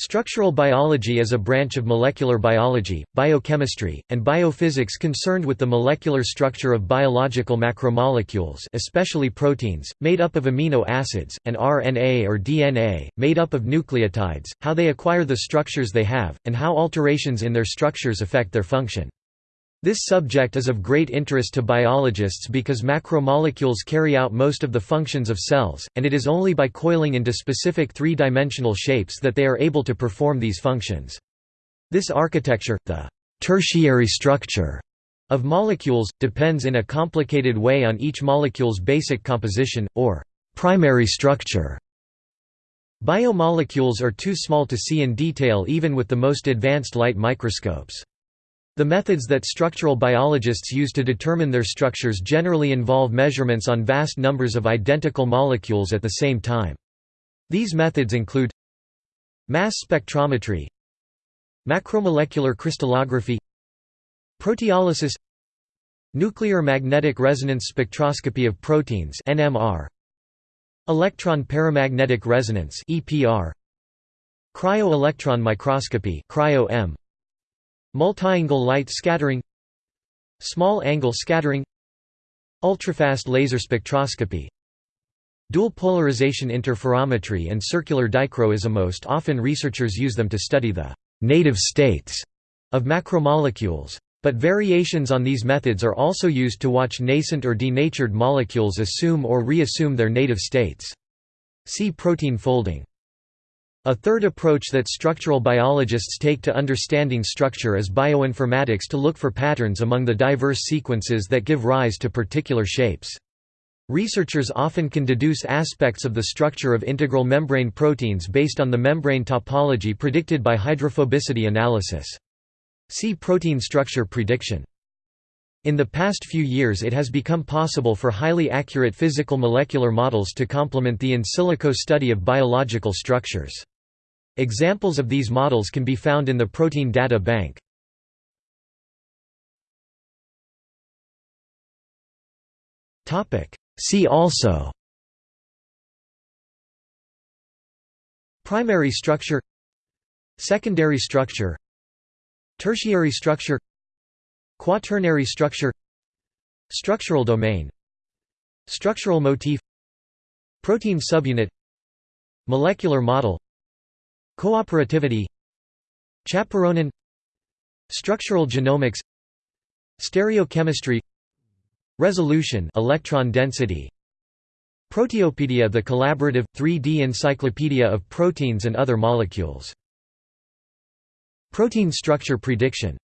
Structural biology is a branch of molecular biology, biochemistry, and biophysics concerned with the molecular structure of biological macromolecules especially proteins, made up of amino acids, and RNA or DNA, made up of nucleotides, how they acquire the structures they have, and how alterations in their structures affect their function. This subject is of great interest to biologists because macromolecules carry out most of the functions of cells, and it is only by coiling into specific three-dimensional shapes that they are able to perform these functions. This architecture, the tertiary structure of molecules, depends in a complicated way on each molecule's basic composition, or primary structure. Biomolecules are too small to see in detail even with the most advanced light microscopes. The methods that structural biologists use to determine their structures generally involve measurements on vast numbers of identical molecules at the same time. These methods include mass spectrometry macromolecular crystallography proteolysis nuclear magnetic resonance spectroscopy of proteins NMR electron paramagnetic resonance EPR cryo-electron microscopy cryo-EM Multi-angle light scattering Small-angle scattering Ultrafast laser spectroscopy Dual polarization interferometry and circular dichroism Most often researchers use them to study the «native states» of macromolecules. But variations on these methods are also used to watch nascent or denatured molecules assume or reassume their native states. See protein folding. A third approach that structural biologists take to understanding structure is bioinformatics to look for patterns among the diverse sequences that give rise to particular shapes. Researchers often can deduce aspects of the structure of integral membrane proteins based on the membrane topology predicted by hydrophobicity analysis. See protein structure prediction. In the past few years it has become possible for highly accurate physical molecular models to complement the in silico study of biological structures. Examples of these models can be found in the Protein Data Bank. See also Primary structure Secondary structure Tertiary structure Quaternary structure Structural domain Structural motif Protein subunit Molecular model Cooperativity Chaperonin Structural genomics Stereochemistry Resolution electron density Proteopedia the collaborative 3D encyclopedia of proteins and other molecules. Protein structure prediction